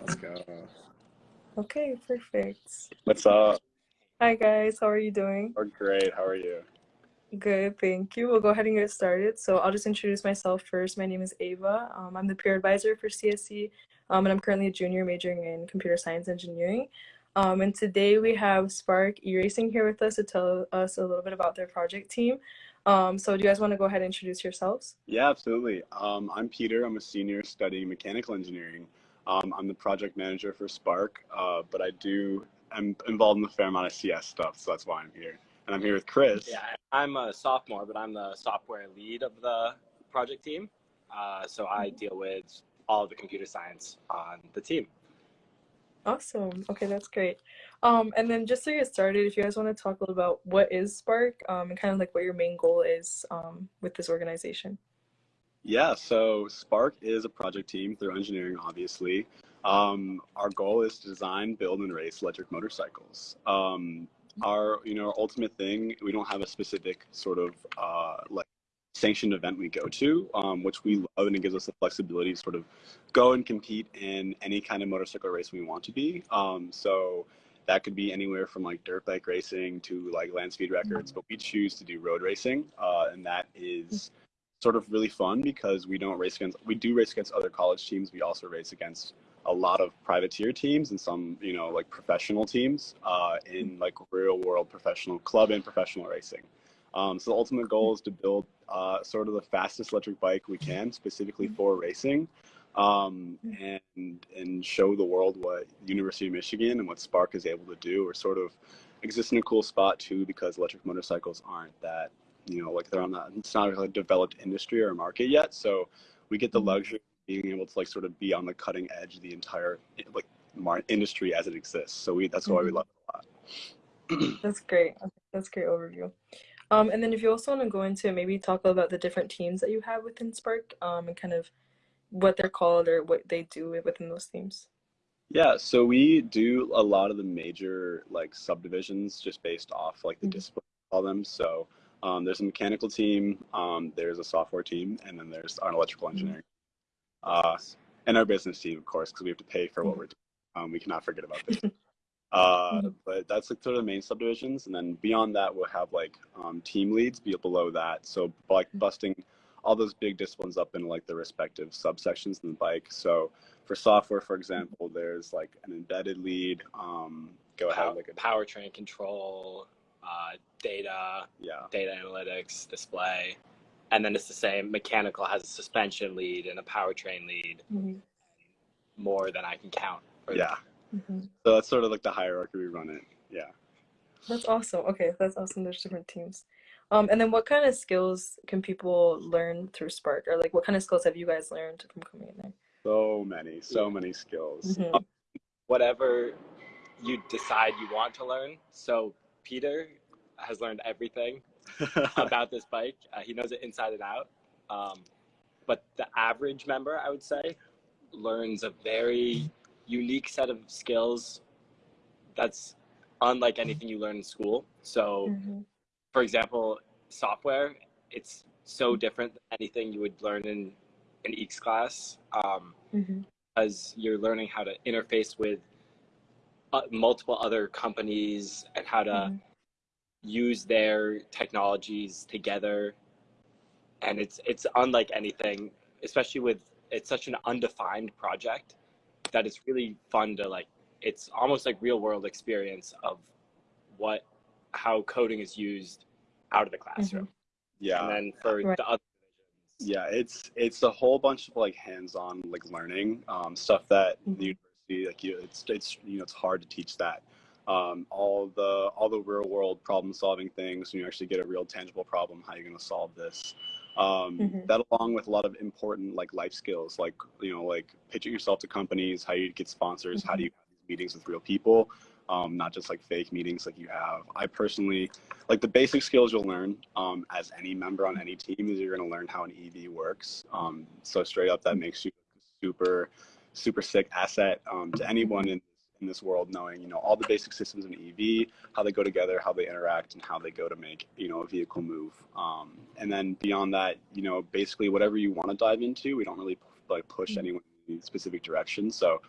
Let's go. Okay, perfect. What's up? Hi guys, how are you doing? We're great. How are you? Good, thank you. We'll go ahead and get started. So I'll just introduce myself first. My name is Ava. Um, I'm the peer advisor for CSE, um, and I'm currently a junior majoring in computer science engineering. Um, and today we have Spark Erasing here with us to tell us a little bit about their project team. Um, so do you guys want to go ahead and introduce yourselves? Yeah, absolutely. Um, I'm Peter. I'm a senior studying mechanical engineering. Um, I'm the project manager for Spark, uh, but I do I'm involved in a fair amount of CS stuff, so that's why I'm here. And I'm here with Chris. Yeah, I'm a sophomore, but I'm the software lead of the project team. Uh, so I deal with all of the computer science on the team. Awesome. Okay, that's great. Um, and then just to get started, if you guys want to talk a little about what is Spark um, and kind of like what your main goal is um, with this organization. Yeah, so Spark is a project team through engineering, obviously. Um, our goal is to design, build, and race electric motorcycles. Um, our, you know, our ultimate thing, we don't have a specific sort of uh, like sanctioned event we go to, um, which we love, and it gives us the flexibility to sort of go and compete in any kind of motorcycle race we want to be. Um, so that could be anywhere from like dirt bike racing to like land speed records, but we choose to do road racing, uh, and that is sort of really fun because we don't race against we do race against other college teams. We also race against a lot of privateer teams and some you know like professional teams uh, in like real world professional club and professional racing. Um, so the ultimate goal is to build uh, sort of the fastest electric bike we can, specifically for racing, um, and and show the world what University of Michigan and what Spark is able to do. We're sort of exist in a cool spot too because electric motorcycles aren't that you know like they're on that it's not a developed industry or market yet. So we get the luxury of being able to like sort of be on the cutting edge of the entire like industry as it exists. So we that's why we love it a lot. That's great. That's great overview. Um, and then if you also want to go into maybe talk about the different teams that you have within Spark um, and kind of what they're called or what they do within those teams. Yeah, so we do a lot of the major like subdivisions just based off like the Mhm. discipline call them. So um, there's a mechanical team, um, there's a software team, and then there's our electrical engineering, uh, and our business team, of course, because we have to pay for what we're doing. Um, we cannot forget about this. Uh, Mhm. but that's like sort of the main subdivisions, and then beyond that, we'll have like um, team leads be below that. So like busting all those big disciplines up into like the respective subsections in the bike. So for software, for example, there's like an embedded lead. Um, go ahead, like a powertrain control, uh, data, yeah, data analytics, display, and then it's the same. Mechanical has a suspension lead and a powertrain lead, Mhm. more than I can count. for yeah. Mhm. So that's sort of like the hierarchy we run it. Yeah. That's awesome. Okay, that's awesome. There's different teams. Um, and then what kind of skills can people learn through Spark? Or like what kind of skills have you guys learned from coming in there? So many, so many skills. Mhm. Whatever you decide you want to learn. So Peter has learned everything about this bike. Uh, he knows it inside and out. Um, but the average member, I would say, learns a very unique set of skills that's unlike anything you learn in school. So, Mhm. for example, software, it's so different than anything you would learn in an EECS class um, Mhm. because you're learning how to interface with multiple other companies and how to Mhm. use their technologies together and it's it's unlike anything especially with it's such an undefined project that it's really fun to like it's almost like real world experience of what how coding is used out of the classroom yeah. and then for Right. the other yeah it's it's a whole bunch of like hands-on like learning um, stuff that Mhm. the university like you it's it's you know it's hard to teach that. Um, all the all the real world problem solving things when you actually get a real tangible problem how you're going to solve this? Um, Mhm. that along with a lot of important like life skills like you know like pitching yourself to companies how you get sponsors how do you have these meetings with real people? Um, not just like fake meetings like you have. I personally like the basic skills you'll learn um, as any member on any team is you're going to learn how an EV works. Um, so straight up, that makes you super, super sick asset um, to anyone in, in this world, knowing you know all the basic systems in an EV, how they go together, how they interact, and how they go to make you know a vehicle move. Um, and then beyond that, you know, basically whatever you want to dive into, we don't really like push anyone in specific direction. So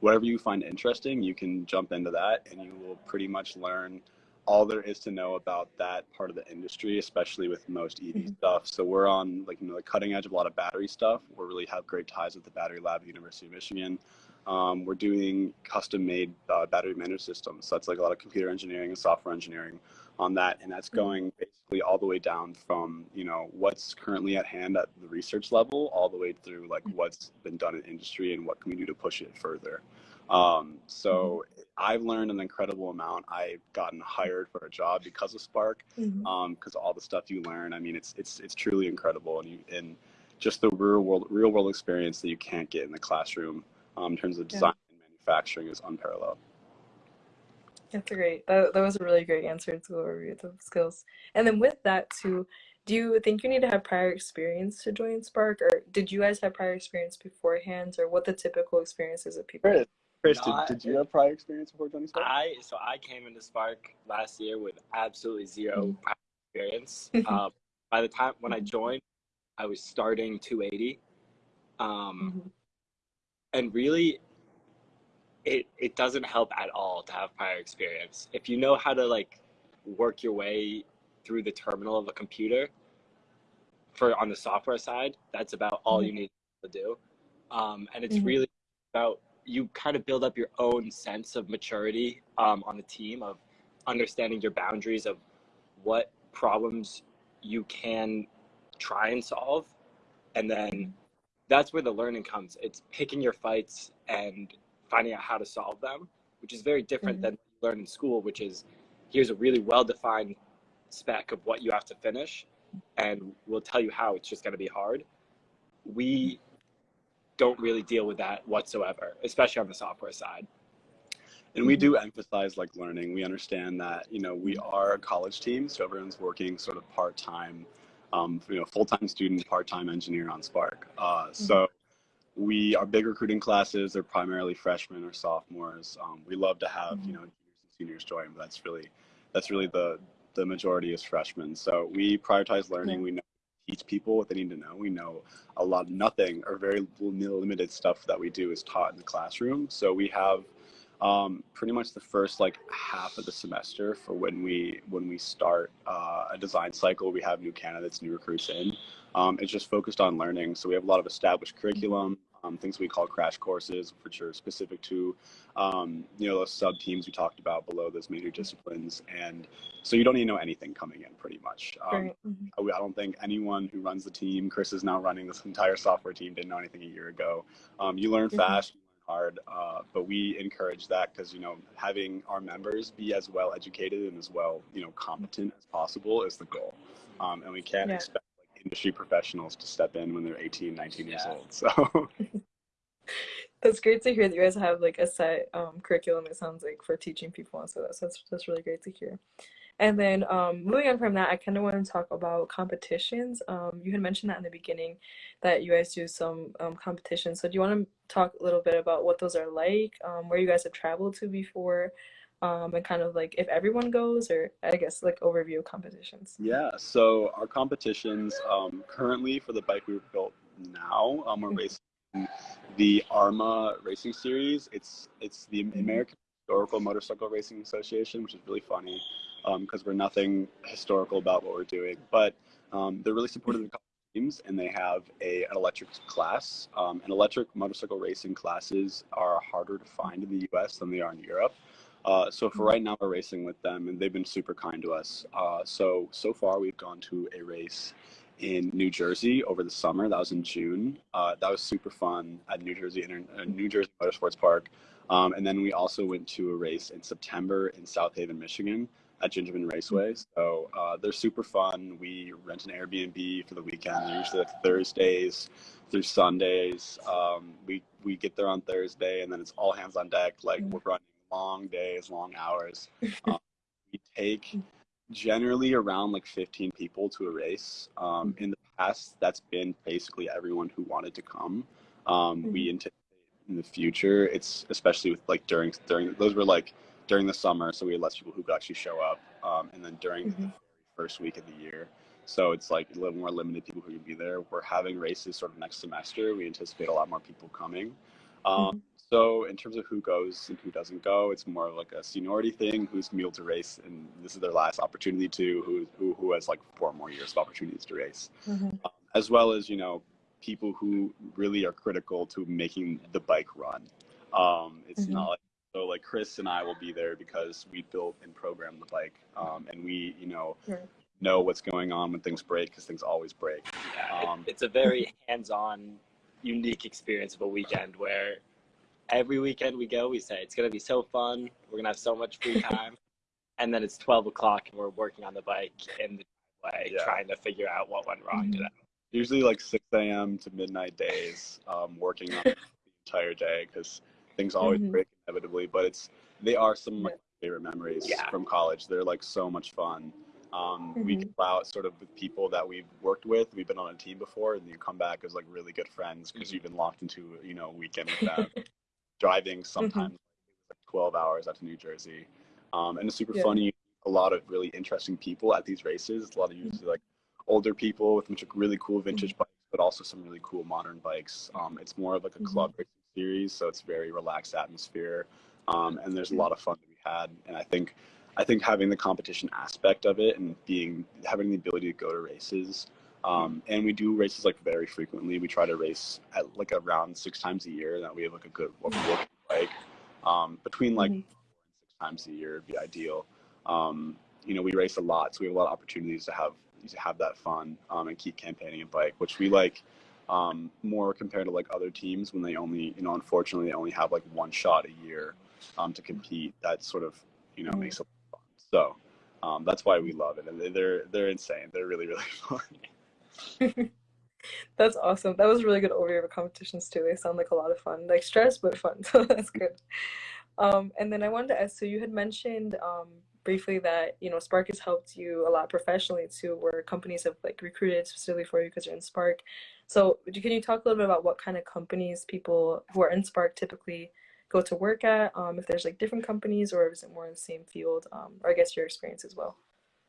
whatever you find interesting, you can jump into that, and you will pretty much learn all there is to know about that part of the industry, especially with most EV mm-hmm. stuff. So we're on like you know the cutting edge of a lot of battery stuff. We really have great ties with the Battery Lab at the University of Michigan. Um, we're doing custom made uh, battery management systems. So that's like a lot of computer engineering and software engineering on that, and that's mm-hmm. going basically all the way down from you know what's currently at hand at the research level, all the way through like mm-hmm. what's been done in industry and what can we do to push it further. Um, so mm-hmm. I've learned an incredible amount. I've gotten hired for a job because of Spark, because mm-hmm. um, all the stuff you learn. I mean, it's it's it's truly incredible, and you and just the real world real world experience that you can't get in the classroom um, in terms of design yeah. and manufacturing is unparalleled. That's a great. That that was a really great answer to overview the skills. And then with that too, do you think you need to have prior experience to join Spark, or did you guys have prior experience beforehand, or what the typical experiences of people? Chris, did, did you have prior experience before joining Spark? I so I came into Spark last year with absolutely 0 mm-hmm. experience. um, by the time when I mm-hmm. joined, I was starting 280, um, mm-hmm. and really, it it doesn't help at all to have prior experience. If you know how to like work your way through the terminal of a computer, for on the software side, that's about all mm-hmm. you need to do, um, and it's mm-hmm. really about you kind of build up your own sense of maturity um, on the team of understanding your boundaries of what problems you can try and solve. And then that's where the learning comes. It's picking your fights and finding out how to solve them which is very different mm-hmm. than you learn in school which is here's a really well defined spec of what you have to finish and we'll tell you how it's just going to be hard. We don't really deal with that whatsoever, especially on the software side. And we do emphasize like learning. We understand that you know we are a college team, so everyone's working sort of part time, um, you know, full time student, part time engineer on Spark. Uh, mm-hmm. so we our big recruiting classes They're primarily freshmen or sophomores. Um, we love to have mm-hmm. you know juniors and seniors join, but that's really that's really the the majority is freshmen. So we prioritize learning. We know teach people what they need to know. We know a lot, of nothing or very limited stuff that we do is taught in the classroom. So we have um, pretty much the first like half of the semester for when we when we start uh, a design cycle. We have new candidates, new recruits in. Um, it's just focused on learning. So we have a lot of established curriculum um, things we call crash courses, which are specific to, um, you know, those sub teams we talked about below those major disciplines. And so you don't need to know anything coming in pretty much. Um, mm-hmm. I, don't think anyone who runs the team, Chris is now running this entire software team, didn't know anything a year ago. Um, you learn mm-hmm. fast, hard, uh, but we encourage that because, you know, having our members be as well educated and as well, you know, competent as possible is the goal. Um, and we can't yeah. expect industry professionals to step in when they're 18, 19 yeah. years old. So that's great to hear that you guys have like a set um, curriculum. It sounds like for teaching people and so that's that's, that's really great to hear. And then um, moving on from that, I kind of want to talk about competitions. Um, you had mentioned that in the beginning that you guys do some um, competitions. So do you want to talk a little bit about what those are like, um, where you guys have traveled to before, um, and kind of like if everyone goes or I guess like overview of competitions. Yeah, so our competitions um, currently for the bike we've built now, um, we're mm-hmm. racing the AHRMA Racing Series. It's it's the mm-hmm. American Historical Motorcycle Racing Association, which is really funny because um, we're nothing historical about what we're doing, but um, they're really supportive of the teams and they have a, an electric class. Um, and electric motorcycle racing classes are harder to find in the US than they are in Europe. Uh, so for mm-hmm. right now, we're racing with them, and they've been super kind to us. Uh, so so far, we've gone to a race in New Jersey over the summer. That was in June. Uh, that was super fun at New Jersey Inter- uh, New Jersey Motorsports Park. Um, and then we also went to a race in September in South Haven, Michigan, at Gingerman Raceway. Mm-hmm. So uh, they're super fun. We rent an Airbnb for the weekend. They're usually like Thursdays through Sundays. Um, we we get there on Thursday, and then it's all hands on deck. Like mm-hmm. we're running long days, long hours. Um, we take generally around like 15 people to a race. Um, in the past, that's been basically everyone who wanted to come. Um, mm-hmm. We anticipate in the future, it's especially with like during during those were like during the summer, so we had less people who could actually show up, um, and then during mm-hmm. the first week of the year. So it's like a little more limited people who can be there. We're having races sort of next semester. We anticipate a lot more people coming. Um, Mhm. So in terms of who goes and who doesn't go, it's more like a seniority thing. Who's gonna be able to race, and this is their last opportunity to. Who who who has like four more years of opportunities to race, Mhm. um, as well as you know people who really are critical to making the bike run. Um, it's Mhm. not like so like Chris and I will be there because we built and programmed the bike, um, and we you know Right. know what's going on when things break because things always break. Yeah, it- Um, it's a very hands-on, unique experience of a weekend where every weekend we go, we say it's gonna be so fun. We're gonna have so much free time, and then it's twelve o'clock and we're working on the bike in the way, Yeah. trying to figure out what went wrong today. usually like 6 a.m. to midnight days, um, working on the entire day because things always Mhm. break inevitably. But it's they are some of my favorite memories Yeah. from college. They're like so much fun. Um, We Mhm. go out sort of with people that we've worked with. We've been on a team before, and you come back as like really good friends because Mhm. you've been locked into you know a weekend with them, driving sometimes like 12 hours out to New Jersey. Um, and it's super Yeah. funny. A lot of really interesting people at these races. A lot of usually like older people with much really cool vintage bikes, but also some really cool modern bikes. Um, it's more of like a club racing series, so it's very relaxed atmosphere, um, and there's a lot of fun to be had. And I think, I think having the competition aspect of it and being having the ability to go to races, um, and we do races like very frequently. We try to race at like around six times a year. That we have like a good working bike. Um, between like Mhm. six times a year would be ideal. Um, you know, we race a lot, so we have a lot of opportunities to have to have that fun um, and keep campaigning a bike, which we like um, more compared to like other teams when they only, you know, unfortunately they only have like one shot a year um, to compete. That sort of, you know, Mhm. makes it fun. So um, that's why we love it, and they- they're they're insane. They're really really fun. That's awesome. That was really good overview of competitions too. They sound like a lot of fun, like stress but fun. So that's good. Um, and then I wanted to ask, so you had mentioned um, briefly that you know Spark has helped you a lot professionally too, where companies have like recruited specifically for you because you're in Spark. So can you talk a little bit about what kind of companies people who are in Spark typically go to work at? Um, if there's like different companies or is it more in the same field? Um, or I guess your experience as well.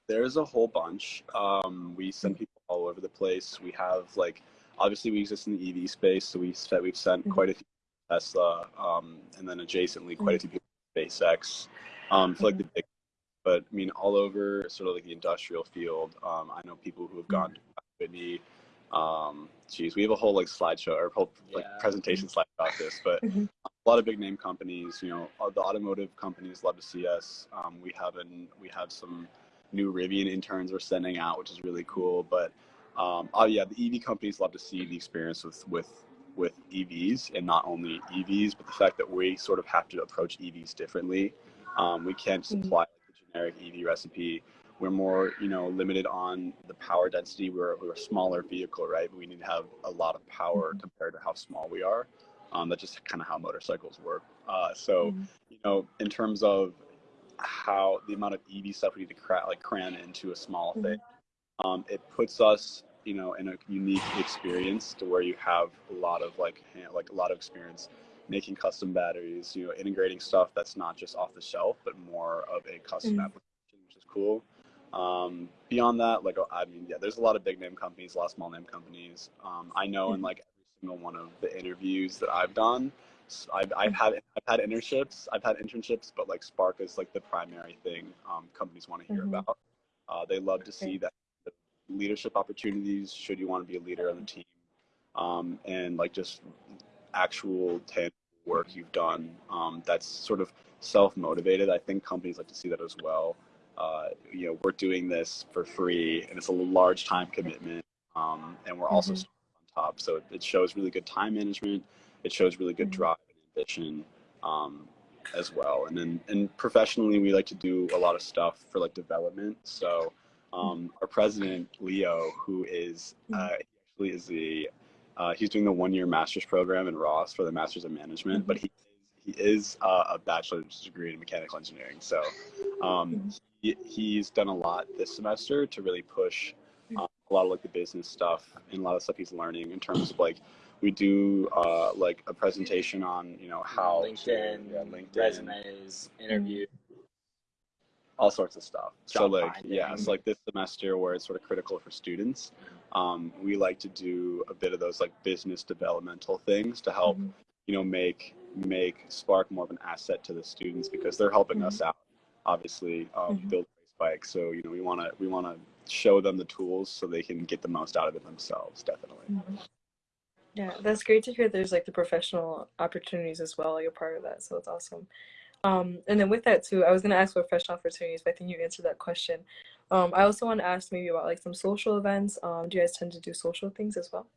There's a whole bunch. Um, we send people all over the place. We have like obviously we exist in the EV space, so we said we've sent Mhm. quite a few Tesla, um, and then adjacently quite a few people to SpaceX. Um, for like the big, but I mean all over sort of like the industrial field. Um, I know people who have gone to Whitney. Um, geez, we have a whole like slideshow or whole like Yeah. presentation slide about this, but. A lot of big name companies. You know, the automotive companies love to see us. Um, we have an we have some new Rivian interns we're sending out, which is really cool. But um, oh yeah, the EV companies love to see the experience with with with EVs and not only EVs, but the fact that we sort of have to approach EVs differently. Um, we can't supply the generic EV recipe. We're more, you know, limited on the power density. We're, we're a smaller vehicle, right? But we need to have a lot of power Mhm. compared to how small we are. Um, that's just kind of how motorcycles work. Uh, so, Mhm. you know, in terms of how the amount of EV stuff we need to cra- like cram into a small Mhm. thing, um, it puts us, you know, in a unique experience to where you have a lot of like ha- like a lot of experience making custom batteries, you know, integrating stuff that's not just off the shelf, but more of a custom Mhm. application, which is cool. Um, beyond that, like I mean, yeah, there's a lot of big name companies, a lot of small name companies. Um, I know in like every single one of the interviews that I've done, I've, I've had I've had internships, I've had internships, but like Spark is like the primary thing um, companies want to hear Mhm. about. Uh, they love to see that leadership opportunities should you want to be a leader on the team, um, and like just actual tangible work you've done. Um, that's sort of self motivated. I think companies like to see that as well. Uh, you know, we're doing this for free, and it's a large time commitment, um, and we're also Mhm. starting on top. So it, it shows really good time management. It shows really good Mhm. drive and ambition um, as well. And then, and professionally, we like to do a lot of stuff for like development. So um, our president Leo, who is uh, actually is the uh, he's doing the one year master's program in Ross for the master's in management, but he he is uh, a bachelor's degree in mechanical engineering. So um, he, he's done a lot this semester to really push a lot of like the business stuff and a lot of stuff he's learning in terms of like we do uh, like a presentation on you know how to- LinkedIn, yeah, LinkedIn, resumes, interview. all sorts of stuff. so like finding. yeah, so like this semester where it's sort of critical for students, um, we like to do a bit of those like business developmental things to help Mhm. you know, make make Spark more of an asset to the students because they're helping us out, obviously, um, Mhm. build bikes. So you know, we want to we want to show them the tools so they can get the most out of it themselves. Definitely. Yeah, that's great to hear. There's like the professional opportunities as well. You're part of that, so it's awesome. Um, and then with that too, I was gonna ask for professional opportunities, but I think you answered that question. Um, I also want to ask maybe about like some social events. Um, do you guys tend to do social things as well?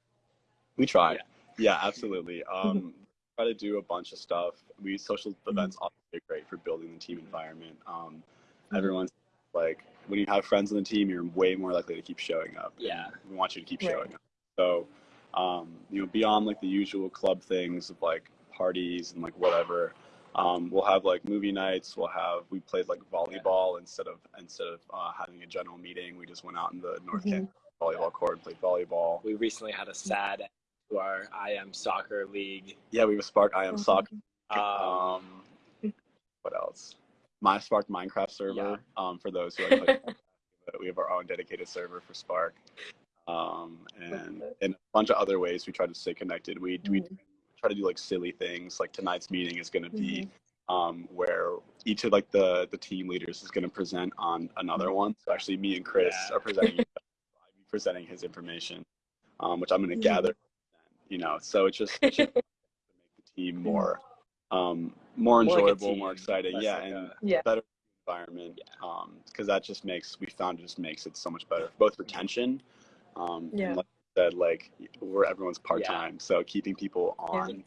We try. Yeah. Yeah, absolutely. Um, try to do a bunch of stuff. We social events obviously are great for building the team environment. Um. Everyone's like, when you have friends on the team, you're way more likely to keep showing up. Yeah. We want you to keep Right. showing up. So, um, you know, beyond like the usual club things of like parties and like whatever, um, we'll have like movie nights. We'll have we played like volleyball instead of instead of uh, having a general meeting. We just went out in the North Mhm. Kent volleyball court and played volleyball. We recently had a sad to our IM soccer league. Yeah, we have a Spark IM soccer. Um, Um, what else? My Spark Minecraft server. Um, for those who like, play, we have our own dedicated server for Spark. Um, and in a bunch of other ways, we try to stay connected. We we Mhm. try to do like silly things. Like tonight's meeting is going to be Mm-hmm. um, where each of like the the team leaders is going to present on another one. So actually, me and Chris Yeah. are presenting. Presenting his information, um, which I'm going to Mhm. gather. You know, so it's just, it's just to make the team more um, more More like enjoyable, more exciting. Yeah, like and a- Yeah. better environment. Um, because that just makes we found it just makes it so much better, both retention. Um, Yeah. and like I said, like we're everyone's part time, so keeping people on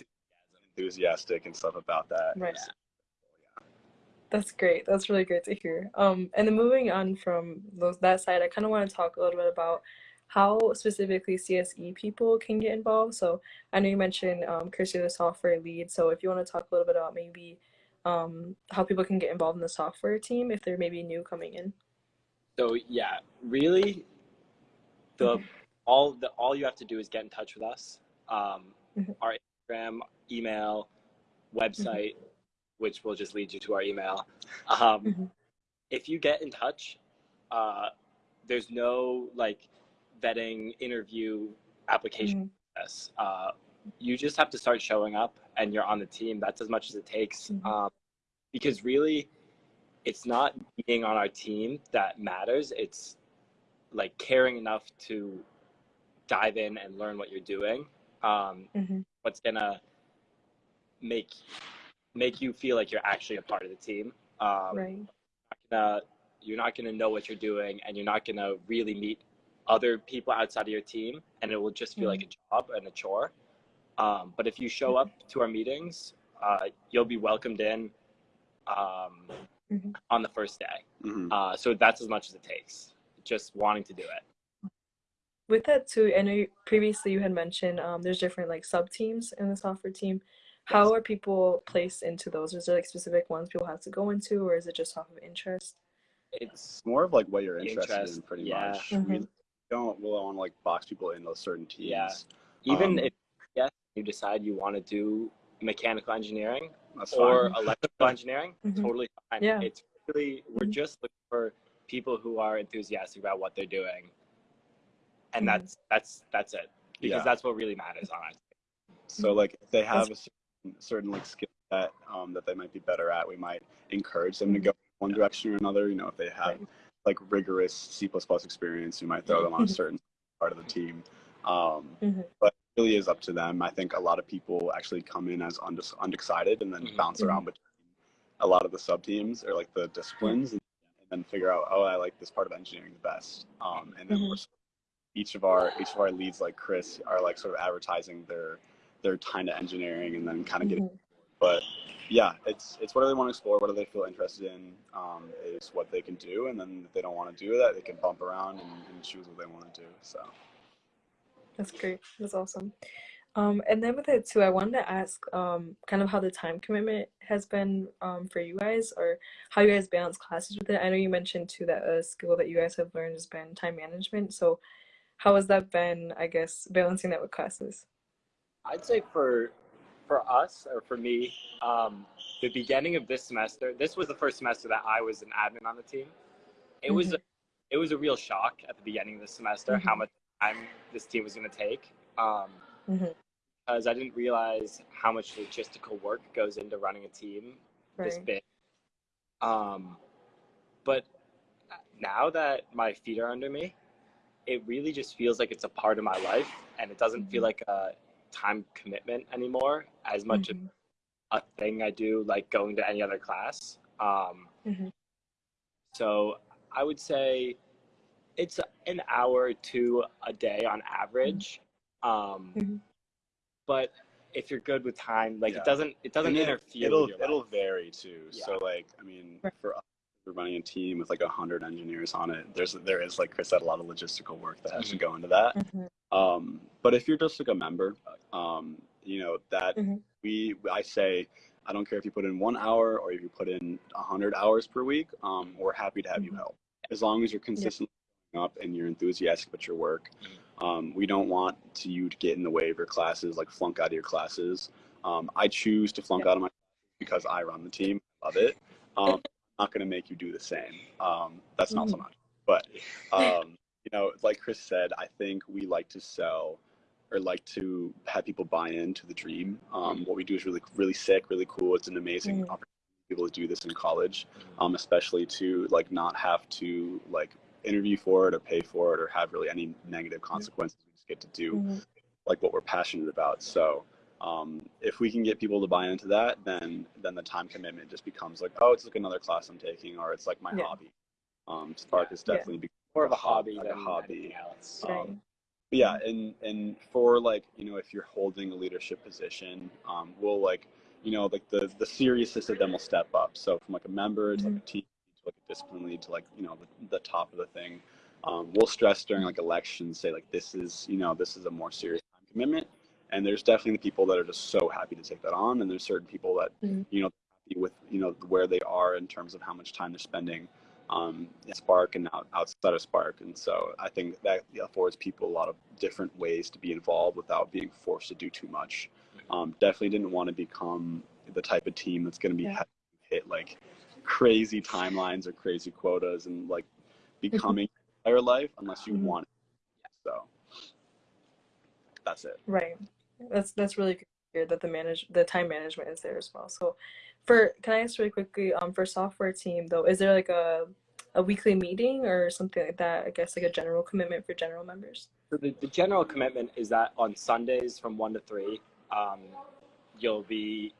enthusiastic and stuff about that. Right. is- That's great. That's really great to hear. Um, and then moving on from those that side, I kind of want to talk a little bit about how specifically CSE people can get involved. So I know you mentioned um, Chris, you're the software lead. So if you want to talk a little bit about maybe um, how people can get involved in the software team if they're maybe new coming in. So yeah, really, the all the all you have to do is get in touch with us. Um, Mhm. Our Instagram, email, website, which will just lead you to our email. Um, Mhm. If you get in touch, uh, there's no like vetting, interview, application Mhm. process. Uh, you just have to start showing up, and you're on the team. That's as much as it takes. Mhm. Um, because really, it's not being on our team that matters. It's like caring enough to dive in and learn what you're doing. Um, Mhm. what's gonna make make you feel like you're actually a part of the team. Um, Right. not gonna, you're not gonna know what you're doing, and you're not gonna really meet other people outside of your team, and it will just feel like a job and a chore. Um, but if you show up to our meetings, uh, you'll be welcomed in um, Mhm. on the first day. Mhm. Uh, so that's as much as it takes. Just wanting to do it. With that too, I know you, previously you had mentioned um, there's different like sub teams in the software team. How are people placed into those? Is there like specific ones people have to go into, or is it just off of interest? It's It's more of like what you're The interested in, pretty yeah. much. We Mhm. Don't really want to like box people into certain teams. Yeah. even Um, if yes, you decide you want to do mechanical engineering That's or fine. electrical engineering, Mhm. totally fine. Yeah. It's really we're Mhm. just looking for people who are enthusiastic about what they're doing, and Mhm. that's that's that's it because Yeah. that's what really matters on it. So like if they have That's- a certain, certain like skill set um, that they might be better at, we might encourage them to Mhm. go one direction or another. You know, if they have Right. Like rigorous C experience, You might throw them on a Mhm. certain part of the team. Um, Mhm. But it really is up to them. I think a lot of people actually come in as unde- undecided and then Mhm. bounce Mhm. around between a lot of the sub teams or like the disciplines and, and then figure out, oh, I like this part of engineering the best. Um, and then Mhm. we're each of our each of our leads like Chris are like sort of advertising their their time to engineering and then kind of getting Mhm. but yeah it's it's what do they want to explore what do they feel interested in um, is what they can do and then if they don't want to do that they can bump around and, and choose what they want to do so That's great. That's awesome. Um, and then with it too, I wanted to ask um, kind of how the time commitment has been um, for you guys, or how you guys balance classes with it. I know you mentioned too that a skill that you guys have learned has been time management. So, how has that been? I guess balancing that with classes. I'd say for for us or for me, um, the beginning of this semester, this was the first semester that I was an admin on the team. It was Mhm. a, it was a real shock at the beginning of the semester how Mhm. much time this team was going to take. Um, Mhm. because I didn't realize how much logistical work goes into running a team this big. Um, but now that my feet are under me, it really just feels like it's a part of my life, and it doesn't feel Mhm. like a time commitment anymore as much Mhm. a thing I do, like going to any other class. Um, Mhm. so I would say it's an hour to a day on average. Um, Mhm. But if you're good with time, like Yeah. it doesn't it doesn't And it- interfere. It'll with your it'll life. vary too. Yeah. So like I mean, Right. for us, we're running a team with like hundred engineers on it. There's there is like Chris said a lot of logistical work that has to Mhm. go into that. Mhm. Um, but if you're just like a member, um, you know that Mhm. we I say I don't care if you put in one hour or if you put in hundred hours per week. Um, we're happy to have you Mhm. help as long as you're consistently showing up and you're enthusiastic about your work. Um, we don't want to, you to get in the way of your classes, like flunk out of your classes. Um, I choose to flunk Yeah. out of my because I run the team. Love it. Um, I'm not going to make you do the same. Um, that's not so Mhm. much. But um, you know, like Chris said, I think we like to sell or like to have people buy into the dream. Um, what we do is really, really sick, really cool. It's an amazing Mhm. opportunity to be able to do this in college, um, especially to like not have to like interview for it or pay for it or have really any negative consequences. We just get to do Mhm. like what we're passionate about. So um, if we can get people to buy into that, then then the time commitment just becomes like, oh, it's like another class I'm taking, or it's like my Yeah. hobby. Um, Spark Yeah. is definitely become more of a hobby like than a hobby. anything else. Um, Right. But yeah, and and for like you know, if you're holding a leadership position, um, we'll like you know like the the seriousness of them will step up. So from like a member to like a team to like a discipline lead to like you know the, the top of the thing, um, we'll stress during like elections say like this is you know this is a more serious time commitment. And there's definitely the people that are just so happy to take that on, and there's certain people that Mhm. you know happy with you know where they are in terms of how much time they're spending um, in Spark and out, outside of Spark. And so I think that affords people a lot of different ways to be involved without being forced to do too much. Um, definitely didn't want to become the type of team that's going to be Yeah. hit like crazy timelines or crazy quotas and like becoming your entire life unless you Mhm. want it. So that's it. Right. That's that's really good to that the manage the time management is there as well. So for can I ask really quickly, um for software team though, is there like a a weekly meeting or something like that? I guess like a general commitment for general members? So the, the general commitment is that on Sundays from one to three, um, you'll be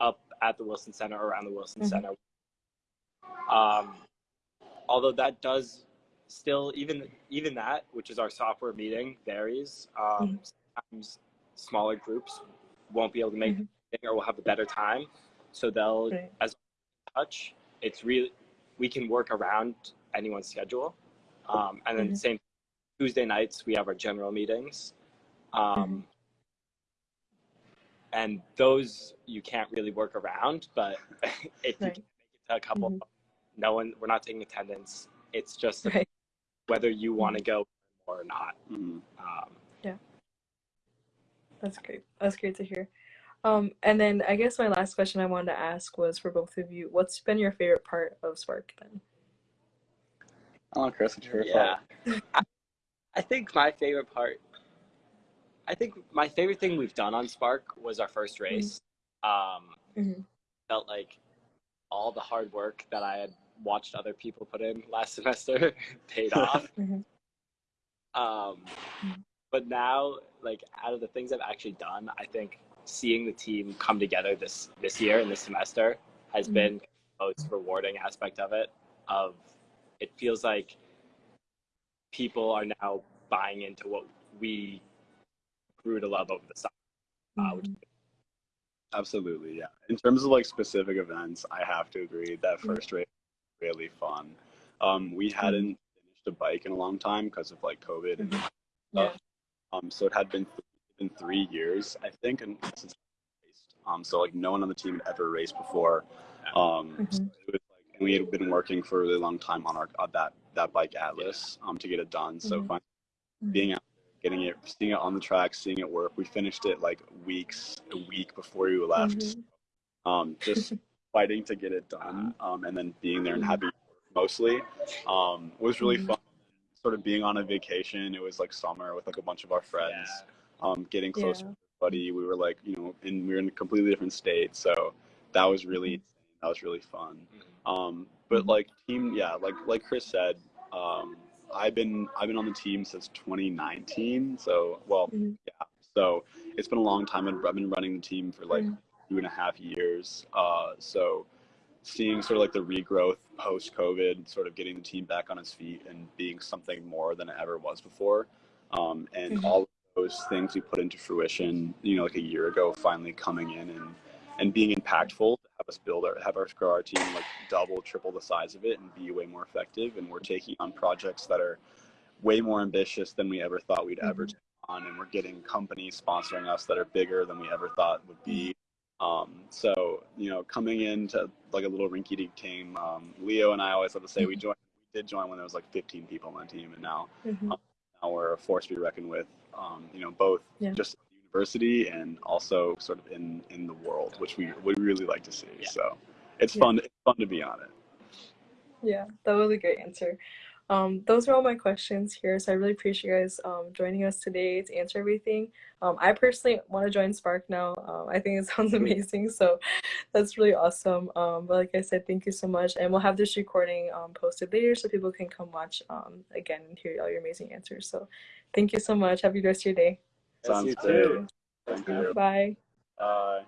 up at the Wilson Center or around the Wilson Mhm. Center. Um, although that does still even even that, which is our software meeting, varies. Um, Sometimes smaller groups won't be able to make Mhm. it or will have a better time, so they'll Right. as touch. It's really we can work around anyone's schedule, um, and then Mhm. same Tuesday nights we have our general meetings, um, and those you can't really work around. But if you can make it to a couple, Mhm. no one we're not taking attendance. It's just Right. whether you want to go or not. Mhm. Um, That's great. That's great to hear. Um, and then I guess my last question I wanted to ask was for both of you, what's been your favorite part of Spark then? Oh, Chris, it's your Yeah. I, I think my favorite part, I think my favorite thing we've done on Spark was our first race. Um, Mhm. Felt like all the hard work that I had watched other people put in last semester paid off. Mhm. Um, Mhm. But now, like out of the things I've actually done, I think seeing the team come together this this year and this semester has Mhm. been the most rewarding aspect of it. Of it feels like people are now buying into what we grew to love over the summer. Uh, which Mhm. Absolutely, yeah. In terms of like specific events, I have to agree that Mhm. first race was really fun. Um, we hadn't finished a bike in a long time because of like COVID and Mhm. Yeah. Stuff. Um, so it had been been three years, I think, and since raced. Um, so like no one on the team had ever raced before. Um, so Mhm. it was like, and we had been working for a really long time on our on that that bike Atlas um, to get it done. So Mhm. finally Mhm. being out getting it, seeing it on the track, seeing it work. We finished it like weeks, a week before we left. Mhm. Um, just fighting to get it done, um, and then being there and having it work mostly um, was really fun. Sort of being on a vacation. It was like summer with like a bunch of our friends, um, getting close Yeah. buddy. We were like, you know, and we were in a completely different state. So that was really that was really fun. Um, but like team, yeah, like like Chris said, um, I've been I've been on the team since 2019. So well, Mhm. yeah. So it's been a long time. I've I've been running the team for like Mhm. two and a half years. Uh, so seeing sort of like the regrowth post COVID, sort of getting the team back on its feet and being something more than it ever was before. Um, and Mhm. all of those things we put into fruition, you know, like a year ago, finally coming in and, and being impactful to have us build our, have us grow our team like double, triple the size of it and be way more effective. And we're taking on projects that are way more ambitious than we ever thought we'd ever Mhm. take on. And we're getting companies sponsoring us that are bigger than we ever thought would be. Um, so, you know, coming into like a little rinky dink team, um, Leo and I always have to say we joined, we did join when there was like 15 people on the team, and now Mhm. now we're a force to be reckoned with. Um, you know, both Yeah. just the university and also sort of in in the world, which we we really like to see. Yeah. So it's Yeah. fun. It's fun to be on it. Yeah, that was a great answer. Um, those are all my questions here, so I really appreciate you guys um, joining us today to answer everything. Um, I personally want to join Spark now. Um, I think it sounds amazing, so that's really awesome. Um, but like I said, thank you so much, and we'll have this recording um, posted later so people can come watch um, again and hear all your amazing answers. So, thank you so much. Have a good rest of your day. Sounds you too. Thank you. Bye. Bye.